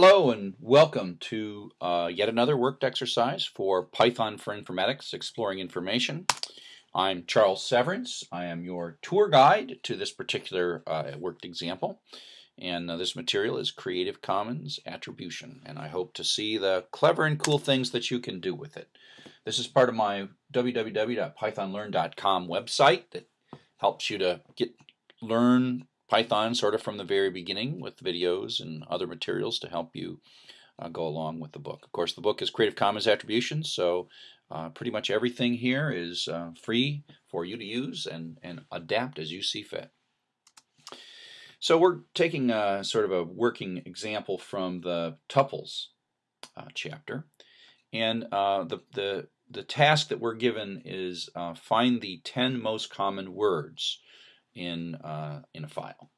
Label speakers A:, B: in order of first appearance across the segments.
A: Hello and welcome to uh, yet another worked exercise for Python for Informatics Exploring Information. I'm Charles Severance. I am your tour guide to this particular uh, worked example. And uh, this material is Creative Commons Attribution. And I hope to see the clever and cool things that you can do with it. This is part of my www.pythonlearn.com website that helps you to get learn Python sort of from the very beginning with videos and other materials to help you uh, go along with the book. Of course, the book is Creative Commons Attribution, so uh, pretty much everything here is uh, free for you to use and, and adapt as you see fit. So we're taking a, sort of a working example from the tuples uh, chapter, and uh, the, the, the task that we're given is uh, find the 10 most common words in, uh, in a file.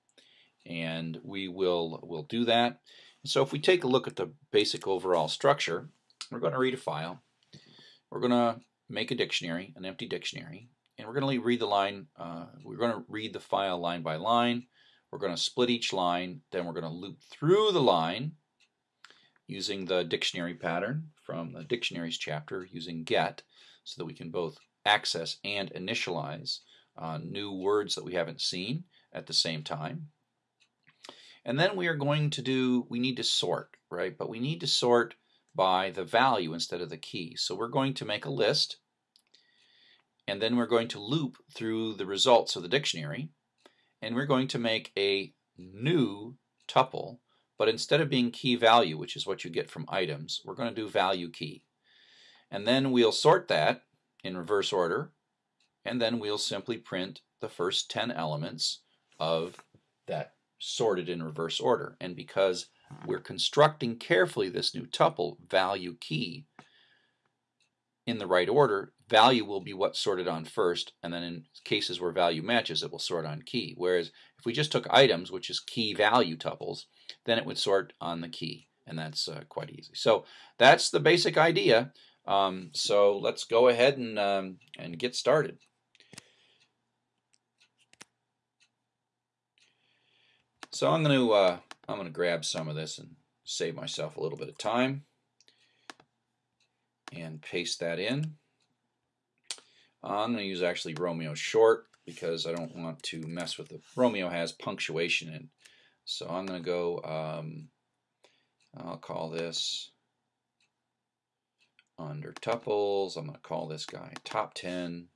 A: And we will we'll do that. So if we take a look at the basic overall structure, we're going to read a file. We're going to make a dictionary, an empty dictionary, and we're going to read the line. Uh, we're going to read the file line by line. We're going to split each line. Then we're going to loop through the line using the dictionary pattern from the dictionaries chapter using get, so that we can both access and initialize uh, new words that we haven't seen at the same time. And then we are going to do, we need to sort, right? But we need to sort by the value instead of the key. So we're going to make a list and then we're going to loop through the results of the dictionary and we're going to make a new tuple but instead of being key value which is what you get from items we're going to do value key and then we'll sort that in reverse order and then we'll simply print the first 10 elements of that sorted in reverse order. And because we're constructing carefully this new tuple, value key, in the right order, value will be what's sorted on first, and then in cases where value matches, it will sort on key. Whereas if we just took items, which is key value tuples, then it would sort on the key, and that's uh, quite easy. So that's the basic idea. Um, so let's go ahead and, um, and get started. So I'm going to uh, I'm going to grab some of this and save myself a little bit of time and paste that in. I'm going to use actually Romeo short because I don't want to mess with the Romeo has punctuation in. So I'm going to go um, I'll call this under tuples. I'm going to call this guy top 10.py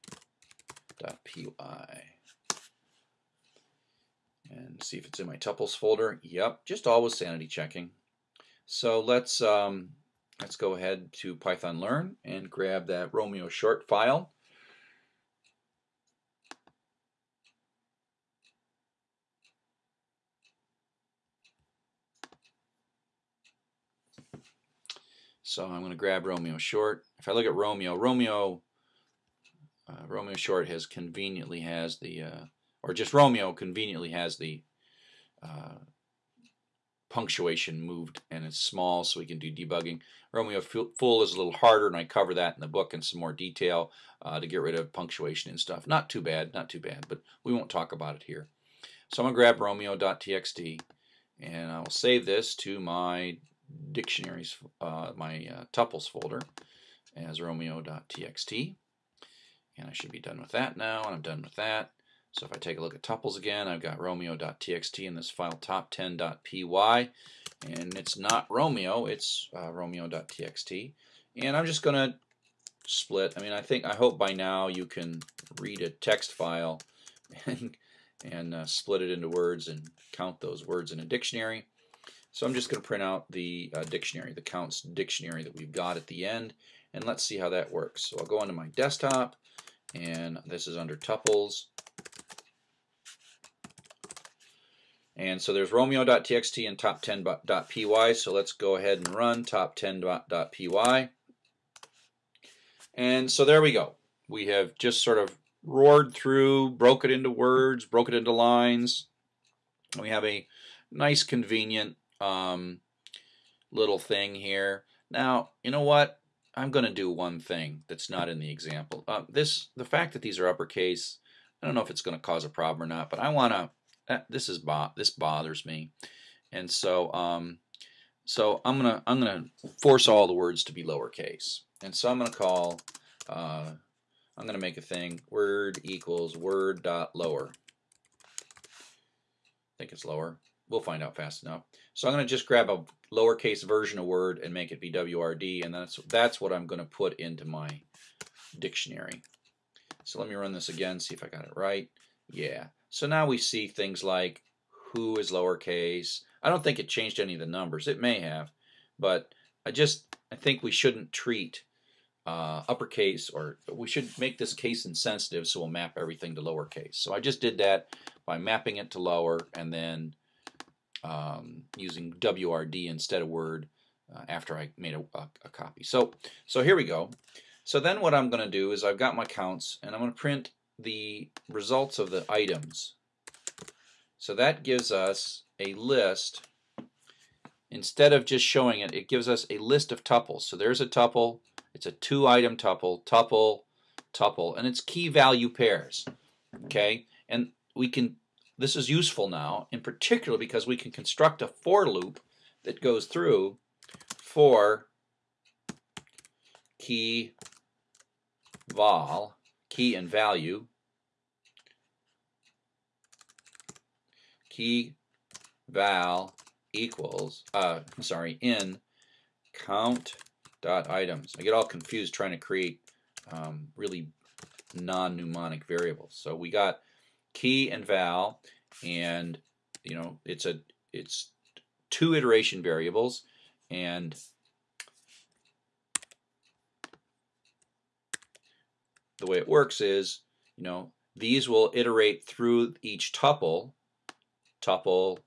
A: and see if it's in my tuples folder. Yep, just always sanity checking. So let's um, let's go ahead to Python Learn and grab that Romeo short file. So I'm going to grab Romeo short. If I look at Romeo, Romeo uh, Romeo short has conveniently has the uh, or just Romeo conveniently has the uh, punctuation moved and it's small so we can do debugging. Romeo full is a little harder and I cover that in the book in some more detail uh, to get rid of punctuation and stuff. Not too bad, not too bad, but we won't talk about it here. So I'm going to grab romeo.txt and I'll save this to my dictionaries, uh, my uh, tuples folder as romeo.txt. And I should be done with that now, and I'm done with that. So if I take a look at tuples again, I've got romeo.txt in this file top10.py, and it's not Romeo, it's uh, romeo.txt. And I'm just going to split. I mean, I think, I hope by now you can read a text file and, and uh, split it into words and count those words in a dictionary. So I'm just going to print out the uh, dictionary, the counts dictionary that we've got at the end, and let's see how that works. So I'll go onto my desktop, and this is under tuples. And so there's romeo.txt and top10.py. So let's go ahead and run top10.py. And so there we go. We have just sort of roared through, broke it into words, broke it into lines. We have a nice, convenient um, little thing here. Now, you know what? I'm going to do one thing that's not in the example. Uh, this, the fact that these are uppercase, I don't know if it's going to cause a problem or not, but I want to this is bo this bothers me. And so um, so I'm gonna I'm gonna force all the words to be lowercase, and so I'm gonna call uh, I'm gonna make a thing word equals word dot lower. I think it's lower. We'll find out fast enough. So I'm to just grab a lowercase version of Word and make it be WRD, and that's that's what I'm to put into my dictionary. So let me run this again, see if I got it right. Yeah. So now we see things like who is lowercase. I don't think it changed any of the numbers. It may have, but I just I think we shouldn't treat uh, uppercase or we should make this case insensitive so we'll map everything to lowercase. So I just did that by mapping it to lower and then um, using WRD instead of Word uh, after I made a, a, a, copy. So, so here we go. So then what I'm going to do is I've got my counts and I'm going to print the results of the items. So that gives us a list. Instead of just showing it, it gives us a list of tuples. So there's a tuple. It's a two item tuple, tuple, tuple, and it's key value pairs. Okay, and we can this is useful now, in particular because we can construct a for loop that goes through for key val, key and value, key val equals, uh, sorry, in count dot items. I get all confused trying to create um, really non-mnemonic variables. So we got key and val, and you know it's a it's two iteration variables, and the way it works is you know these will iterate through each tuple, tuple,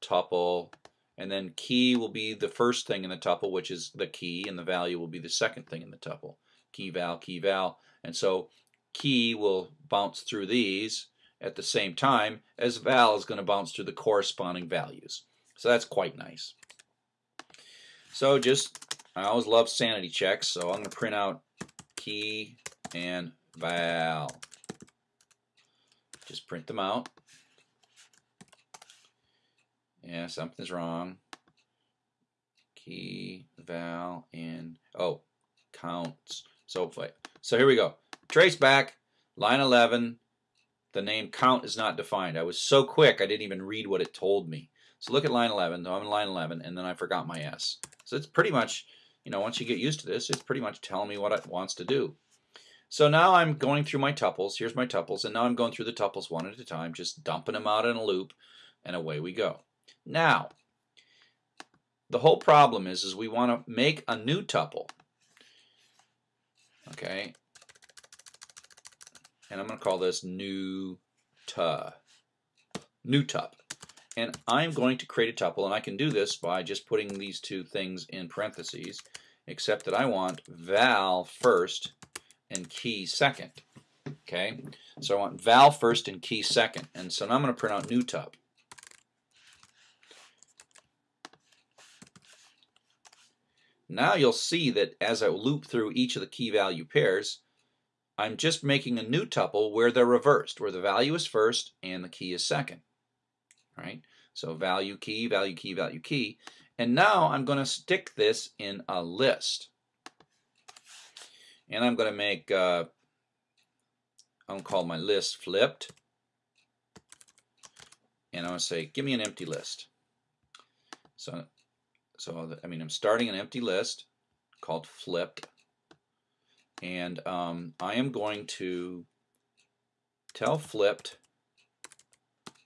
A: tuple, and then key will be the first thing in the tuple, which is the key, and the value will be the second thing in the tuple. Key val, key val, and so key will bounce through these, at the same time as val is going to bounce through the corresponding values. So that's quite nice. So just, I always love sanity checks, so I'm going to print out key and val. Just print them out. Yeah, something's wrong. Key, val, and, oh, counts. So, so here we go. Trace back, line 11, the name count is not defined. I was so quick I didn't even read what it told me. So look at line 11. So I'm in line 11, and then I forgot my S. So it's pretty much, you know, once you get used to this, it's pretty much telling me what it wants to do. So now I'm going through my tuples. Here's my tuples, and now I'm going through the tuples one at a time, just dumping them out in a loop, and away we go. Now, the whole problem is, is we want to make a new tuple. Okay, and I'm going to call this new tu, new tup. And I'm going to create a tuple, and I can do this by just putting these two things in parentheses, except that I want val first and key second. Okay, so I want val first and key second, and so now I'm going to print out new tup. Now you'll see that as I loop through each of the key value pairs, I'm just making a new tuple where they're reversed, where the value is first and the key is second. Right? So value key, value key, value key. And now I'm going to stick this in a list. And I'm going to make, uh, I'm going to call my list flipped. And I'm going to say, give me an empty list. So, so I mean, I'm starting an empty list called flipped and um, I am going to tell flipped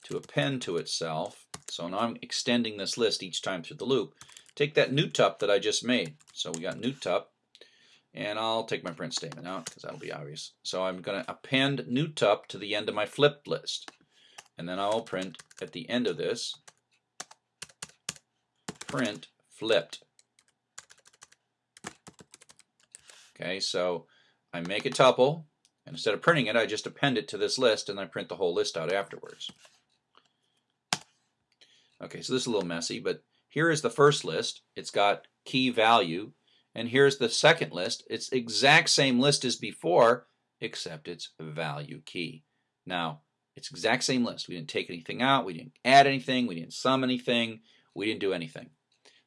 A: to append to itself. So now I'm extending this list each time through the loop. Take that new tup that I just made. So we got new tup, and I'll take my print statement out because that'll be obvious. So I'm going to append new tup to the end of my flipped list. And then I'll print at the end of this, print flipped. Okay, so I make a tuple, and instead of printing it, I just append it to this list, and I print the whole list out afterwards. Okay, so this is a little messy, but here is the first list. It's got key value, and here's the second list. It's exact same list as before, except it's value key. Now, it's exact same list. We didn't take anything out. We didn't add anything. We didn't sum anything. We didn't do anything.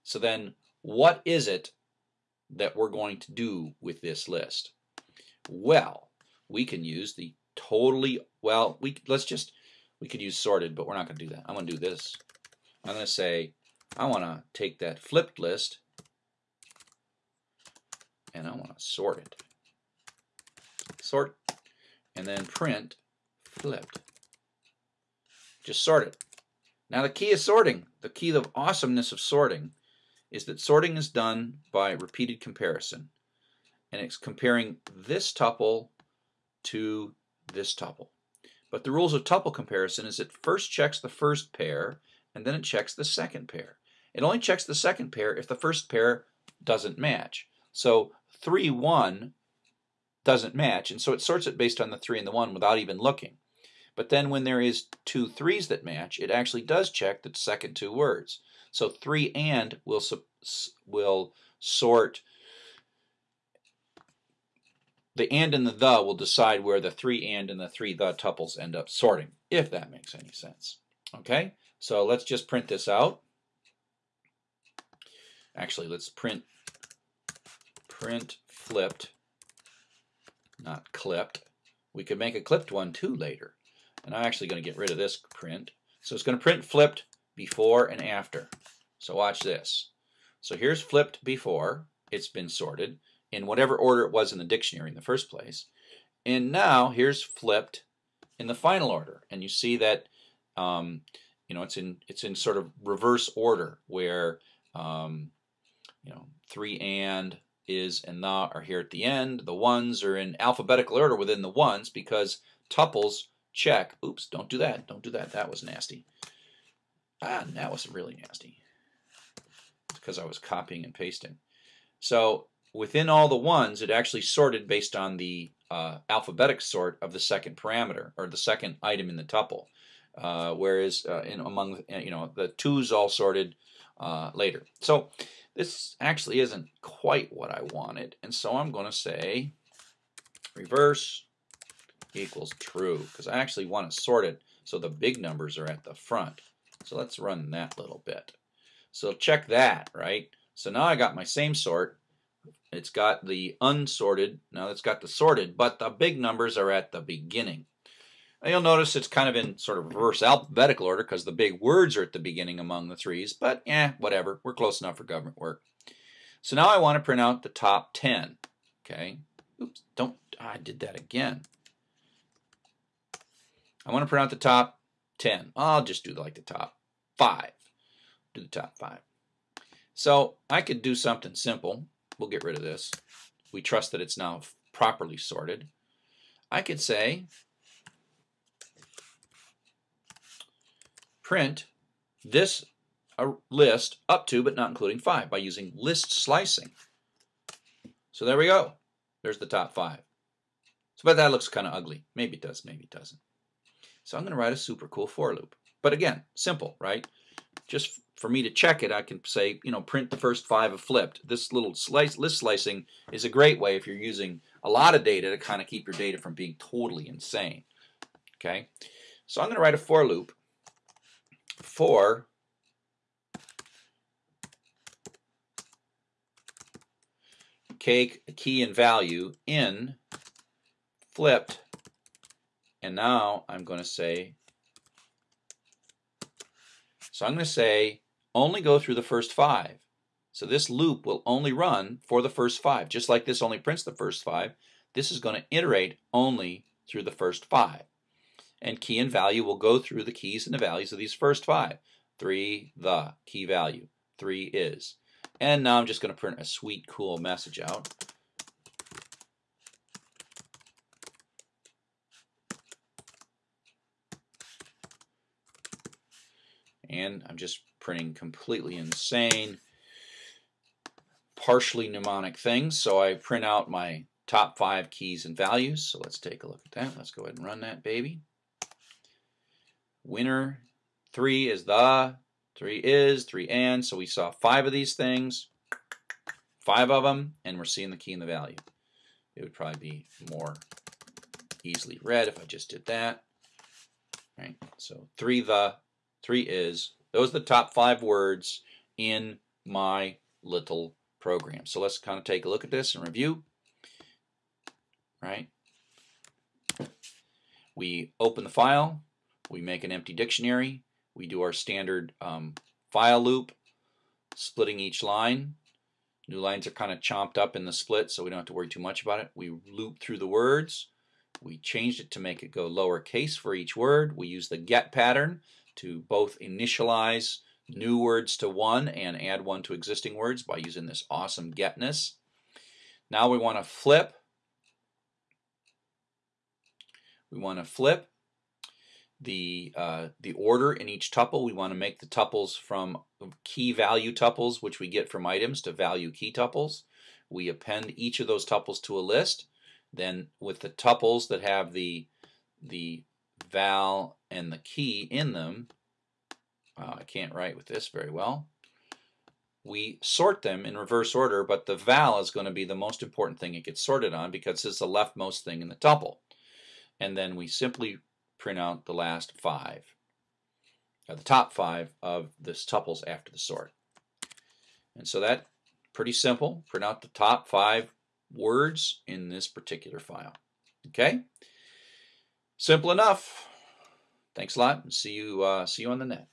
A: So then what is it that we're going to do with this list? Well, we can use the totally, well, we let's just, we could use sorted, but we're not going to do that. I'm going to do this. I'm going to say, I want to take that flipped list and I want to sort it. Sort, and then print flipped. Just sort it. Now the key is sorting. The key of awesomeness of sorting is that sorting is done by repeated comparison. And it's comparing this tuple to this tuple. But the rules of tuple comparison is it first checks the first pair and then it checks the second pair. It only checks the second pair if the first pair doesn't match. So 3, 1 doesn't match, and so it sorts it based on the 3 and the 1 without even looking. But then when there is two threes that match, it actually does check the second two words. So 3 and will, will sort, the and and the the will decide where the 3 and and the 3 the tuples end up sorting, if that makes any sense. Okay, so let's just print this out. Actually, let's print print flipped, not clipped. We could make a clipped one too later. And I'm actually going to get rid of this print. So it's going to print flipped before and after. So watch this. So here's flipped before it's been sorted in whatever order it was in the dictionary in the first place. And now here's flipped in the final order. And you see that um, you know it's in it's in sort of reverse order where um, you know three and is and the are here at the end. The ones are in alphabetical order within the ones because tuples check. Oops, don't do that. Don't do that. That was nasty. Ah, that was really nasty. It's because I was copying and pasting. So within all the ones, it actually sorted based on the uh, alphabetic sort of the second parameter or the second item in the tuple. Uh, whereas uh, in among you know the twos all sorted uh, later. So this actually isn't quite what I wanted, and so I'm going to say reverse equals true, because I actually want to sort it so the big numbers are at the front. So let's run that little bit. So check that, right? So now I got my same sort. It's got the unsorted, now it's got the sorted, but the big numbers are at the beginning. You'll notice it's kind of in sort of reverse alphabetical order because the big words are at the beginning among the threes, but eh, whatever. We're close enough for government work. So now I want to print out the top 10. Okay. Oops, don't, I did that again. I want to print out the top 10. I'll just do like the top 5. Do the top 5. So I could do something simple. We'll get rid of this. We trust that it's now properly sorted. I could say print this uh, list up to but not including 5 by using list slicing. So there we go. There's the top 5. So but that looks kind of ugly. Maybe it does, maybe it doesn't. So I'm going to write a super cool for loop. But again, simple, right? Just for me to check it, I can say, you know, print the first five of flipped. This little slice, list slicing is a great way if you're using a lot of data to kind of keep your data from being totally insane. Okay, so I'm going to write a for loop for cake key and value in flipped and now I'm going to say so I'm going to say only go through the first five. So this loop will only run for the first five. Just like this only prints the first five this is going to iterate only through the first five and key and value will go through the keys and the values of these first five. 3, the, key value. 3 is. And now I'm just going to print a sweet, cool message out. And I'm just printing completely insane, partially mnemonic things. So I print out my top five keys and values. So let's take a look at that. Let's go ahead and run that baby. Winner, three is the, three is, three and. So we saw five of these things, five of them, and we're seeing the key and the value. It would probably be more easily read if I just did that. Right. So three the, three is. Those are the top five words in my little program. So let's kind of take a look at this and review. Right? We open the file, we make an empty dictionary, we do our standard um, file loop, splitting each line. New lines are kind of chomped up in the split, so we don't have to worry too much about it. We loop through the words. We changed it to make it go lowercase for each word. We use the get pattern to both initialize new words to one and add one to existing words by using this awesome getness. Now we want to flip. We want to flip the uh, the order in each tuple. We want to make the tuples from key value tuples, which we get from items, to value key tuples. We append each of those tuples to a list. Then with the tuples that have the the val and the key in them, uh, I can't write with this very well. We sort them in reverse order, but the val is going to be the most important thing it gets sorted on because it's the leftmost thing in the tuple. And then we simply print out the last five, uh, the top five of this tuples after the sort. And so that pretty simple. Print out the top five words in this particular file. Okay? Simple enough. Thanks a lot and see you uh, see you on the net.